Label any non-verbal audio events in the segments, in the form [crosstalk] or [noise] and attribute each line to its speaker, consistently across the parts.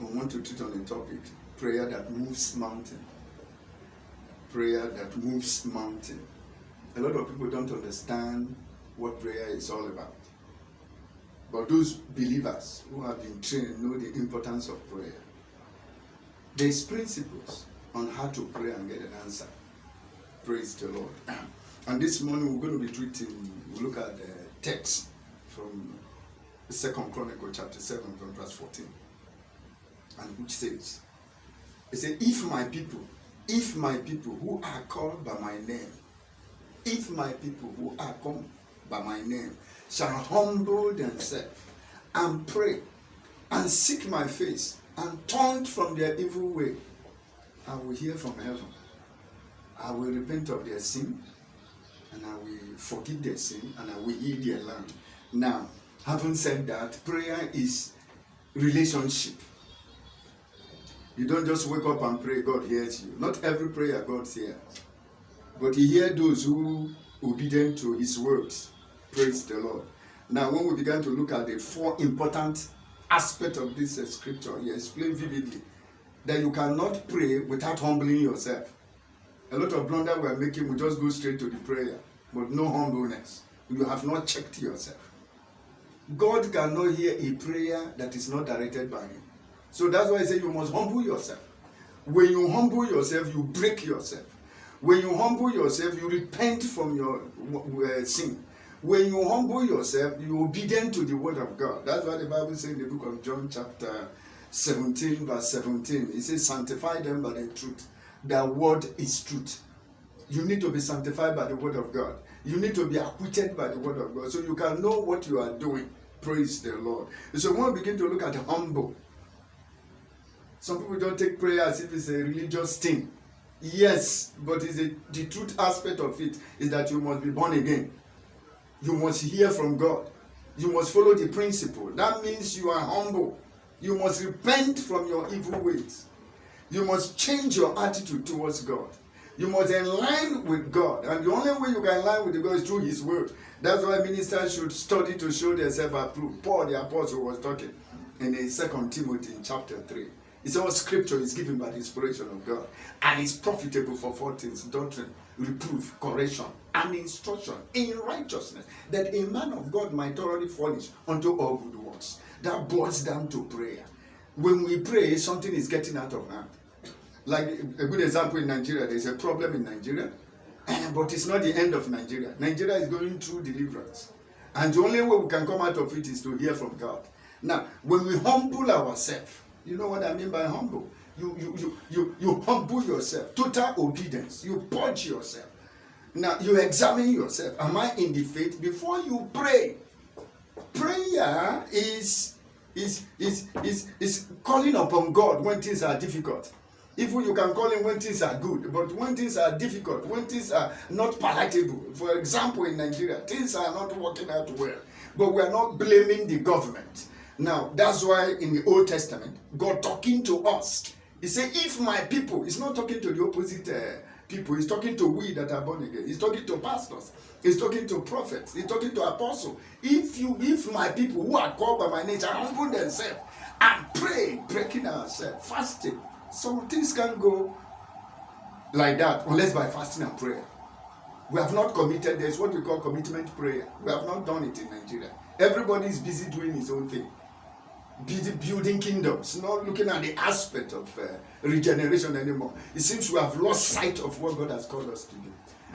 Speaker 1: I want to treat on a topic prayer that moves mountain. Prayer that moves mountain. A lot of people don't understand what prayer is all about. But those believers who have been trained know the importance of prayer. There's principles on how to pray and get an answer. Praise the Lord. [clears throat] And this morning we're going to be treating, we look at the text from Second Chronicle chapter 7 from verse 14. And which says, it says, if my people, if my people who are called by my name, if my people who are called by my name shall humble themselves and pray and seek my face and turn from their evil way, I will hear from heaven. I will repent of their sin and I will forgive their sin and I will heal their land. Now, having said that, prayer is relationship. You don't just wake up and pray, God hears you. Not every prayer God hears. But he hears those who obedient to his words. Praise the Lord. Now, when we began to look at the four important aspects of this uh, scripture, he explained vividly that you cannot pray without humbling yourself. A lot of blunder we are making, we just go straight to the prayer, but no humbleness. You have not checked yourself. God cannot hear a prayer that is not directed by him. So that's why I say you must humble yourself. When you humble yourself, you break yourself. When you humble yourself, you repent from your uh, sin. When you humble yourself, you obedient to the word of God. That's what the Bible says in the book of John chapter 17 verse 17. It says, sanctify them by the truth. The word is truth. You need to be sanctified by the word of God. You need to be acquitted by the word of God. So you can know what you are doing. Praise the Lord. So when we begin to look at humble, some people don't take prayer as if it's a religious thing. Yes, but the truth aspect of it is that you must be born again. You must hear from God. You must follow the principle. That means you are humble. You must repent from your evil ways. You must change your attitude towards God. You must align with God. And the only way you can align with God is through His Word. That's why ministers should study to show themselves approved. Paul the Apostle was talking in the Second Timothy in chapter 3. It's all scripture is given by the inspiration of God and is profitable for four things doctrine, reproof, correction, and instruction in righteousness, that a man of God might thoroughly furnish unto all good works. That boils down to prayer. When we pray, something is getting out of hand. Like a good example in Nigeria, there's a problem in Nigeria, [clears throat] but it's not the end of Nigeria. Nigeria is going through deliverance. And the only way we can come out of it is to hear from God. Now, when we humble ourselves, you know what I mean by humble? You, you, you, you, you humble yourself, total obedience. You purge yourself. Now, you examine yourself. Am I in the faith? Before you pray, prayer is, is, is, is, is calling upon God when things are difficult. Even you can call him when things are good, but when things are difficult, when things are not palatable. For example, in Nigeria, things are not working out well, but we are not blaming the government. Now, that's why in the Old Testament, God talking to us, he said, if my people, he's not talking to the opposite uh, people, he's talking to we that are born again. He's talking to pastors, he's talking to prophets, he's talking to apostles. If you, if my people who are called by my shall humble themselves and pray, breaking ourselves, fasting, some things can't go like that unless by fasting and prayer. We have not committed, there's what we call commitment prayer. We have not done it in Nigeria. Everybody is busy doing his own thing. Building kingdoms, not looking at the aspect of uh, regeneration anymore. It seems we have lost sight of what God has called us to do.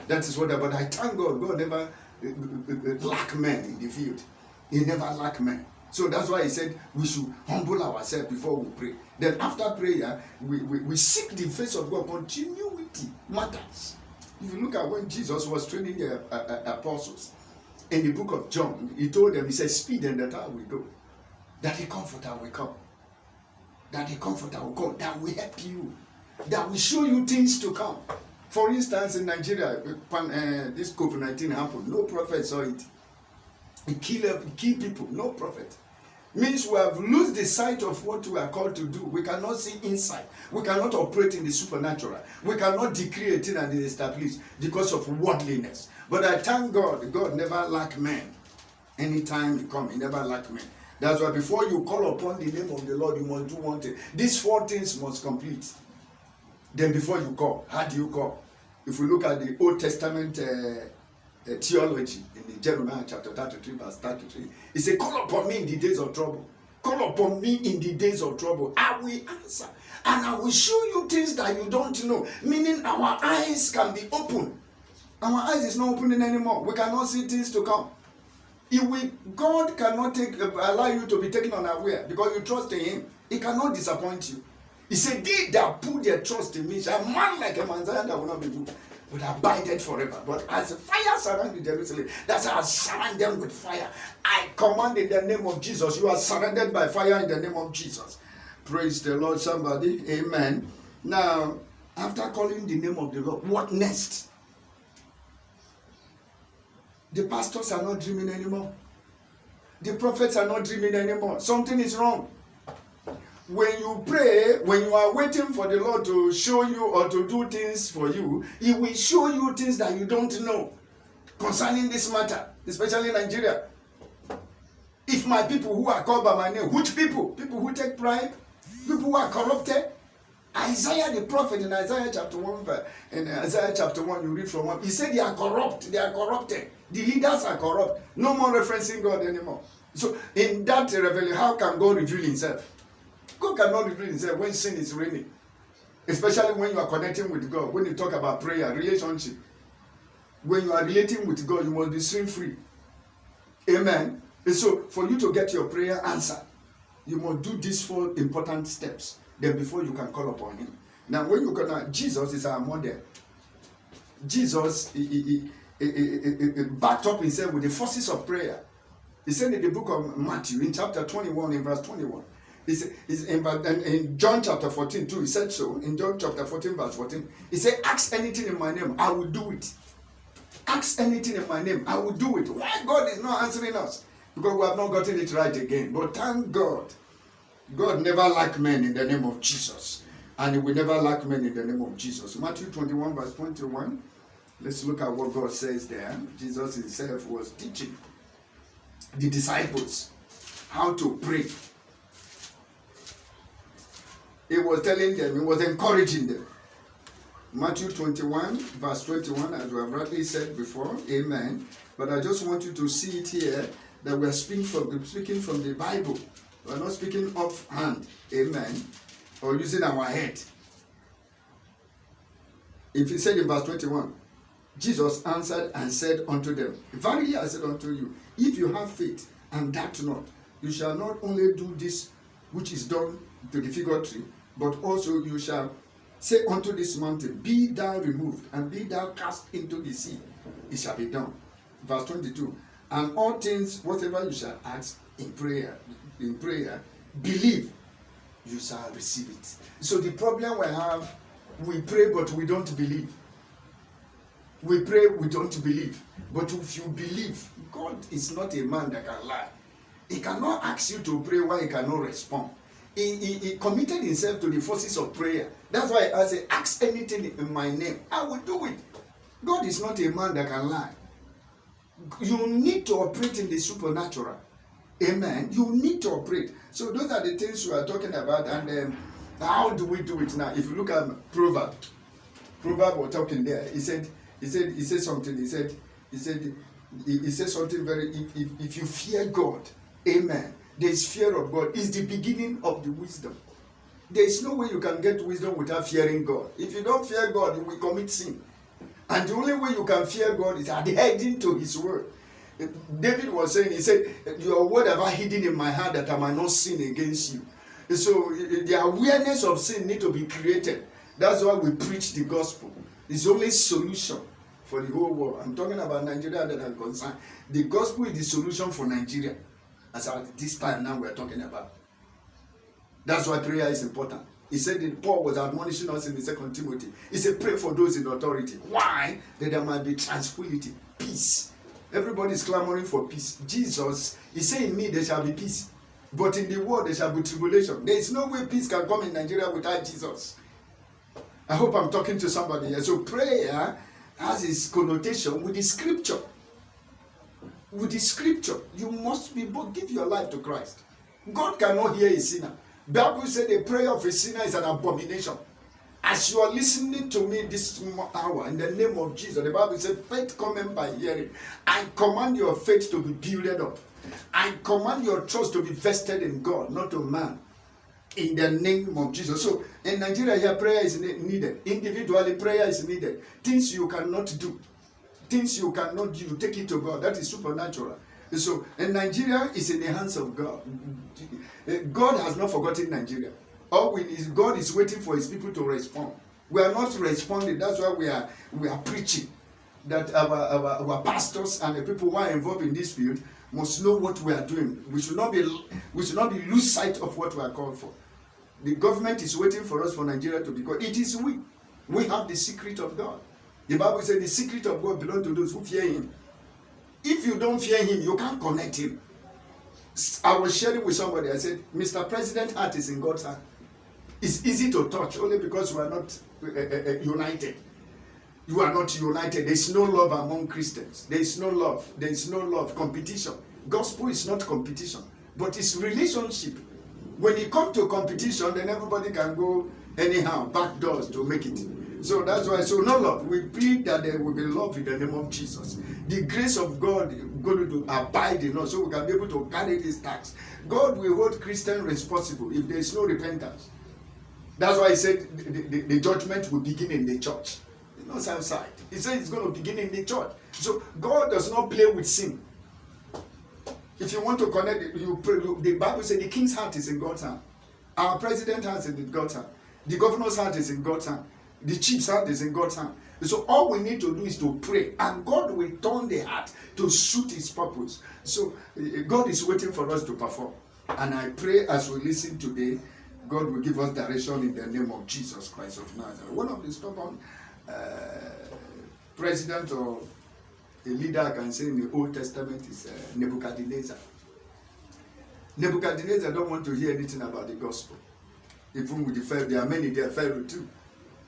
Speaker 1: That is what, but I thank God, God never uh, uh, uh, lack men in the field. He never lack men. So that's why he said we should humble ourselves before we pray. Then after prayer, we, we, we seek the face of God. Continuity matters. If you look at when Jesus was training the uh, apostles in the book of John, he told them, he said, speed and that I will go. That the comforter will come. That the comforter will come. That will help you. That will show you things to come. For instance, in Nigeria, when uh, this COVID-19 happened, no prophet saw it. It killed, it killed people, no prophet means we have lost the sight of what we are called to do. We cannot see inside. We cannot operate in the supernatural. We cannot decree a thing and establish because of worldliness. But I thank God, God never lack men. Anytime he come, he never lack men. That's why before you call upon the name of the Lord, you must do one thing. These four things must complete. Then before you call, how do you call? If we look at the Old Testament uh, uh, theology in the Jeremiah chapter 33, verse 33, it says, Call upon me in the days of trouble. Call upon me in the days of trouble. I will answer. And I will show you things that you don't know. Meaning our eyes can be open. Our eyes is not opening anymore. We cannot see things to come. God cannot take, uh, allow you to be taken unaware because you trust in Him. He cannot disappoint you. He said, They that put their trust in me shall man like a man that will not be moved, but abided forever. But as fire surrounded Jerusalem, that's how I surround them with fire. I command in the name of Jesus. You are surrounded by fire in the name of Jesus. Praise the Lord, somebody. Amen. Now, after calling the name of the Lord, what next? The pastors are not dreaming anymore. The prophets are not dreaming anymore. Something is wrong. When you pray, when you are waiting for the Lord to show you or to do things for you, He will show you things that you don't know concerning this matter, especially Nigeria. If my people who are called by my name, which people? People who take pride, people who are corrupted, Isaiah the prophet in Isaiah chapter 1, in uh, Isaiah chapter 1, you read from 1, he said they are corrupt, they are corrupted. The leaders are corrupt. No more referencing God anymore. So in that revelation, how can God reveal himself? God cannot reveal himself when sin is reigning. Especially when you are connecting with God. When you talk about prayer, relationship. When you are relating with God, you must be sin free. Amen. And so for you to get your prayer answered, you must do these four important steps. Then before you can call upon him. Now when you go now, Jesus is our model. Jesus he, he, he, he, backed up himself with the forces of prayer. He said in the book of Matthew, in chapter 21, in verse 21, he said, in, in John chapter 14 too, he said so. In John chapter 14, verse 14, he said, Ask anything in my name, I will do it. Ask anything in my name, I will do it. Why God is not answering us? Because we have not gotten it right again. But thank God God never lack men in the name of Jesus. And he will never lack men in the name of Jesus. Matthew 21, verse 21. Let's look at what God says there. Jesus himself was teaching the disciples how to pray. He was telling them, he was encouraging them. Matthew 21, verse 21, as we have rightly said before, amen. But I just want you to see it here that we are speaking from, speaking from the Bible. We're not speaking offhand, amen, or using our head. If he said in verse 21, Jesus answered and said unto them, Verily I said unto you, if you have faith and doubt not, you shall not only do this which is done to the figure tree, but also you shall say unto this mountain, Be thou removed, and be thou cast into the sea. It shall be done. Verse 22. And all things, whatever you shall ask in prayer, in prayer, believe, you shall receive it. So the problem we have, we pray but we don't believe. We pray, we don't believe. But if you believe, God is not a man that can lie. He cannot ask you to pray while he cannot respond. He, he, he committed himself to the forces of prayer. That's why I say, ask anything in my name. I will do it. God is not a man that can lie. You need to operate in the supernatural. Amen. You need to operate. So those are the things we are talking about. And um, how do we do it now? If you look at Proverb, Proverb was talking there. He said, he said, he said something. He said, he said, he, he said something very. If, if, if you fear God, Amen. There is fear of God. Is the beginning of the wisdom. There is no way you can get wisdom without fearing God. If you don't fear God, you will commit sin. And the only way you can fear God is adhering to His word. David was saying, he said, Your word have I hidden in my heart that I might not sin against you. So eh, the awareness of sin need to be created. That's why we preach the gospel. It's only solution for the whole world. I'm talking about Nigeria that I'm concerned. The gospel is the solution for Nigeria. As at this time now we're talking about. That's why prayer is important. He said that Paul was admonishing us in the second Timothy. He said, pray for those in authority. Why? That there might be tranquility, peace Everybody is clamoring for peace. Jesus is saying, In me there shall be peace. But in the world there shall be tribulation. There is no way peace can come in Nigeria without Jesus. I hope I'm talking to somebody here. So prayer has its connotation with the scripture. With the scripture, you must be both give your life to Christ. God cannot hear a sinner. Bible said the prayer of a sinner is an abomination. As you are listening to me this hour, in the name of Jesus, the Bible said, faith coming by hearing. I command your faith to be builded up. I command your trust to be vested in God, not on man. In the name of Jesus. So in Nigeria, here prayer is needed. Individually, prayer is needed. Things you cannot do, things you cannot do, take it to God. That is supernatural. So in Nigeria is in the hands of God. God has not forgotten Nigeria. All is God is waiting for his people to respond. We are not responding. That's why we are we are preaching that our, our, our pastors and the people who are involved in this field must know what we are doing. We should not be we should not be lose sight of what we are called for. The government is waiting for us for Nigeria to be called. It is we. We have the secret of God. The Bible says the secret of God belongs to those who fear him. If you don't fear him, you can't connect him. I was sharing with somebody, I said, Mr. President heart is in God's hand. It's easy to touch only because we are not uh, uh, united. You are not united. There is no love among Christians. There is no love. There is no love. Competition. Gospel is not competition, but it's relationship. When you come to competition, then everybody can go anyhow, back doors to make it. So that's why, so no love. We plead that there will be love in the name of Jesus. The grace of God going to abide in us so we can be able to carry this tax. God will hold Christian responsible if there is no repentance. That's why he said the, the, the judgment will begin in the church, not outside. He said it's going to begin in the church. So God does not play with sin. If you want to connect, you pray. The Bible says the king's heart is in God's hand. Our president's heart is in God's hand. The governor's heart is in God's hand. The chief's heart is in God's hand. So all we need to do is to pray, and God will turn the heart to suit His purpose. So eh, God is waiting for us to perform. And I pray as we listen today God will give us direction in the name of Jesus Christ of Nazareth. One of the stubborn uh, president or a leader I can say in the Old Testament is uh, Nebuchadnezzar. Nebuchadnezzar don't want to hear anything about the gospel. Even with the Pharaoh, there are many there, Pharaoh too.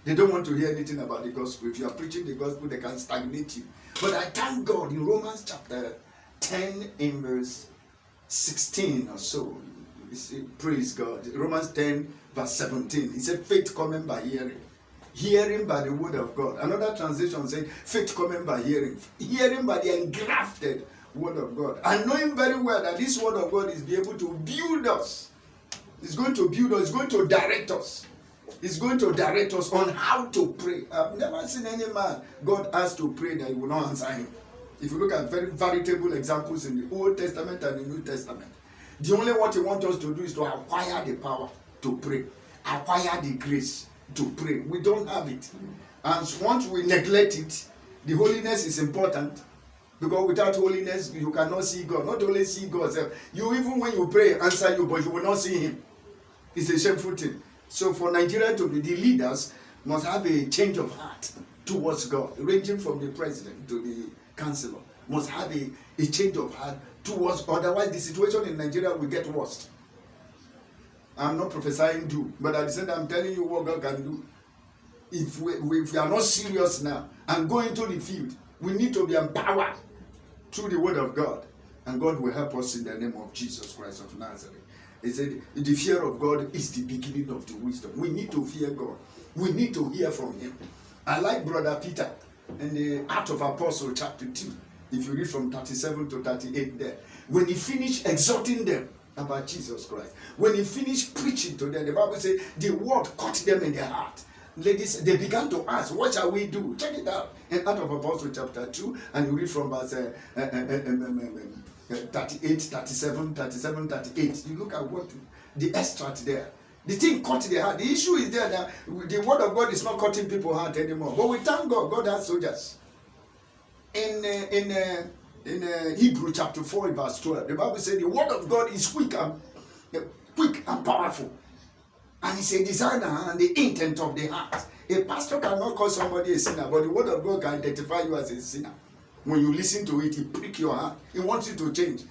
Speaker 1: They don't want to hear anything about the gospel. If you are preaching the gospel, they can stagnate you. But I thank God in Romans chapter 10 in verse 16 or so, praise God. Romans 10, verse 17. He said, faith coming by hearing. Hearing by the word of God. Another translation says, faith coming by hearing. Hearing by the engrafted word of God. And knowing very well that this word of God is be able to build us. It's going to build us. It's going to direct us. It's going to direct us on how to pray. I've never seen any man God asked to pray that he will not answer him. If you look at very veritable examples in the Old Testament and the New Testament, The only what he wants us to do is to acquire the power to pray, acquire the grace to pray. We don't have it. And once we neglect it, the holiness is important because without holiness you cannot see God. Not only see God, you even when you pray, answer you, but you will not see Him. It's a shameful thing. So for Nigeria to be the leaders must have a change of heart towards God, ranging from the president to the councillor, must have a, a change of heart towards otherwise the situation in Nigeria will get worse. I'm not prophesying do, but at the same time I'm telling you what God can do. If we, if we are not serious now and go into the field, we need to be empowered through the word of God. And God will help us in the name of Jesus Christ of Nazareth. He said, the fear of God is the beginning of the wisdom. We need to fear God. We need to hear from him. I like Brother Peter in the Act of Apostle chapter 2. If you read from 37 to 38 there, when he finished exhorting them about Jesus Christ, when he finished preaching to them, the Bible says the word caught them in their heart. Ladies, they began to ask, What shall we do? Check it out in Act of Apostle chapter 2, and you read from verse uh, uh, uh, 38, 37, 37, 38. You look at what the extract there. The thing caught their heart. The issue is there that the word of God is not cutting people's heart anymore. But we thank God, God has soldiers in uh, in uh, in uh, Hebrew chapter 4 verse 12 the Bible says the word of God is quick and uh, quick and powerful. And it's a designer and the intent of the heart. A pastor cannot call somebody a sinner but the word of God can identify you as a sinner. When you listen to it it prick your heart. It wants you to change.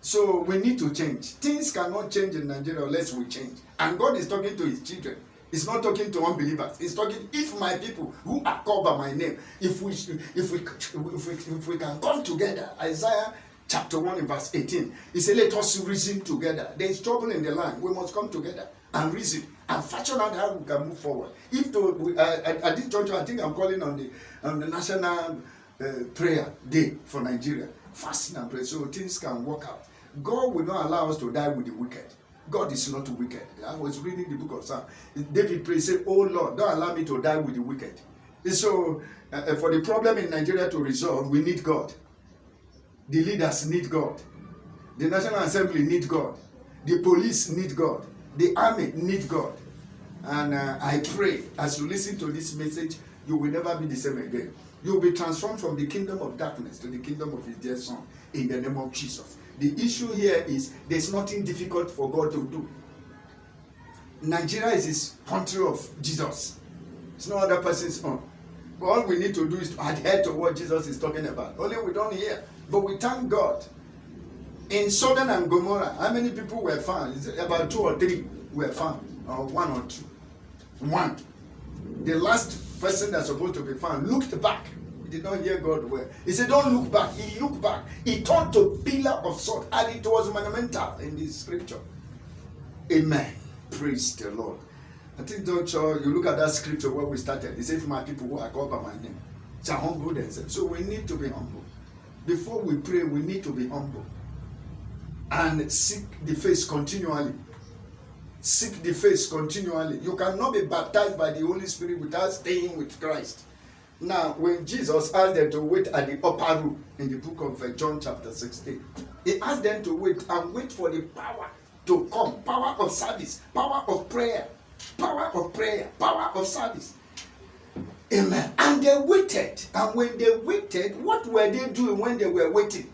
Speaker 1: So we need to change. Things cannot change in Nigeria unless we change. And God is talking to his children He's not talking to unbelievers. He's talking, if my people who are called by my name, if we if we if we, if we can come together, Isaiah chapter 1 in verse 18. He said, Let us reason together. There is trouble in the land. We must come together and reason and fashion out how we can move forward. If the, uh, at, this juncture, I think I'm calling on the, on the National uh, Prayer Day for Nigeria, fasting and prayer, so things can work out. God will not allow us to die with the wicked. God is not wicked. I was reading the book of Psalm. David prayed, said, Oh Lord, don't allow me to die with the wicked. So, uh, uh, for the problem in Nigeria to resolve, we need God. The leaders need God. The National Assembly need God. The police need God. The army need God. And uh, I pray as you listen to this message, you will never be the same again. You will be transformed from the kingdom of darkness to the kingdom of his dear son in the name of Jesus. The issue here is there's nothing difficult for God to do. Nigeria is his country of Jesus. It's no other person's own. All we need to do is to adhere to what Jesus is talking about. Only we don't hear. But we thank God. In Sodom and Gomorrah, how many people were found? About two or three were found, or one or two. One. The last person that's supposed to be found looked back. He did not hear God well. He said, Don't look back. He looked back. He turned to pillar of salt, and it was monumental in the scripture. Amen. Praise the Lord. I think, don't you, look at that scripture where we started. It says, My people who are called by my name shall humble themselves. So we need to be humble. Before we pray, we need to be humble and seek the face continually. Seek the face continually. You cannot be baptized by the Holy Spirit without staying with Christ. Now, when Jesus asked them to wait at the upper room in the book of uh, John, chapter 16, he asked them to wait and wait for the power to come power of service, power of prayer, power of prayer, power of service. Amen. And they waited. And when they waited, what were they doing when they were waiting?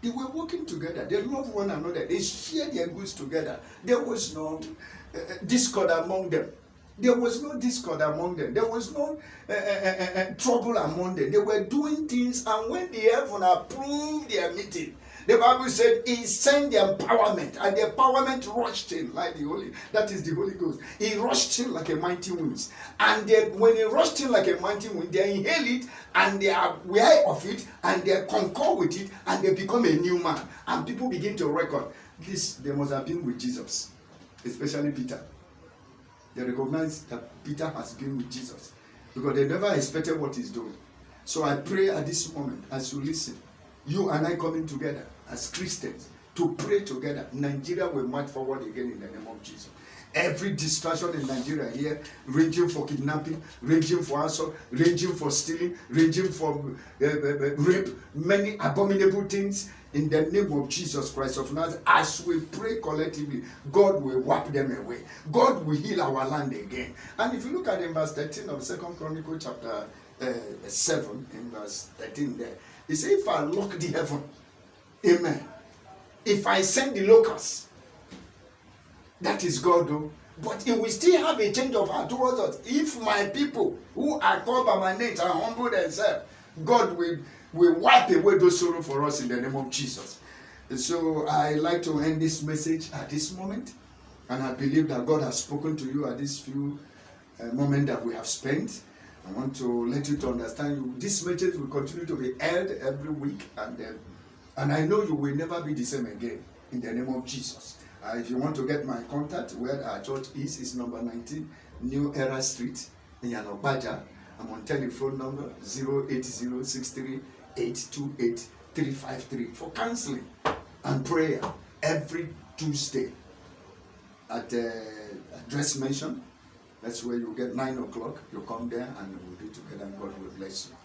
Speaker 1: They were working together. They loved one another. They shared their goods together. There was no uh, discord among them. There was no discord among them. There was no uh, uh, uh, trouble among them. They were doing things, and when the heaven approved their meeting, the Bible said he sent the empowerment, and the empowerment rushed in like the Holy. That is the Holy Ghost. He rushed in like a mighty wind, and they, when he rushed in like a mighty wind, they inhale it and they are aware of it, and they concur with it, and they become a new man. And people begin to record this. They must have been with Jesus, especially Peter. They recognize that Peter has been with Jesus because they never expected what he's doing. So I pray at this moment as you listen, you and I coming together as Christians to pray together. Nigeria will march forward again in the name of Jesus. Every distraction in Nigeria here, ranging for kidnapping, ranging for assault, ranging for stealing, ranging for uh, uh, uh, rape, many abominable things in the name of Jesus Christ of Nazareth. As we pray collectively, God will wipe them away. God will heal our land again. And if you look at in verse 13 of Second Chronicle chapter uh, 7, in verse 13 there, he said, If I lock the heaven, amen. If I send the locusts, that is God, though. But it will still have a change of heart towards us. If my people who are called by my name are humble themselves, God will, will wipe away those sorrow for us in the name of Jesus. And so I like to end this message at this moment. And I believe that God has spoken to you at this few uh, moment that we have spent. I want to let you to understand you. This message will continue to be held every week, and uh, and I know you will never be the same again in the name of Jesus. Uh, if you want to get my contact, where our church is, is number 19 New Era Street in Yanobaja. I'm on telephone number 08063828353 for counseling and prayer every Tuesday at the address mentioned. That's where you get 9 o'clock. You come there and we'll be together and God will bless you.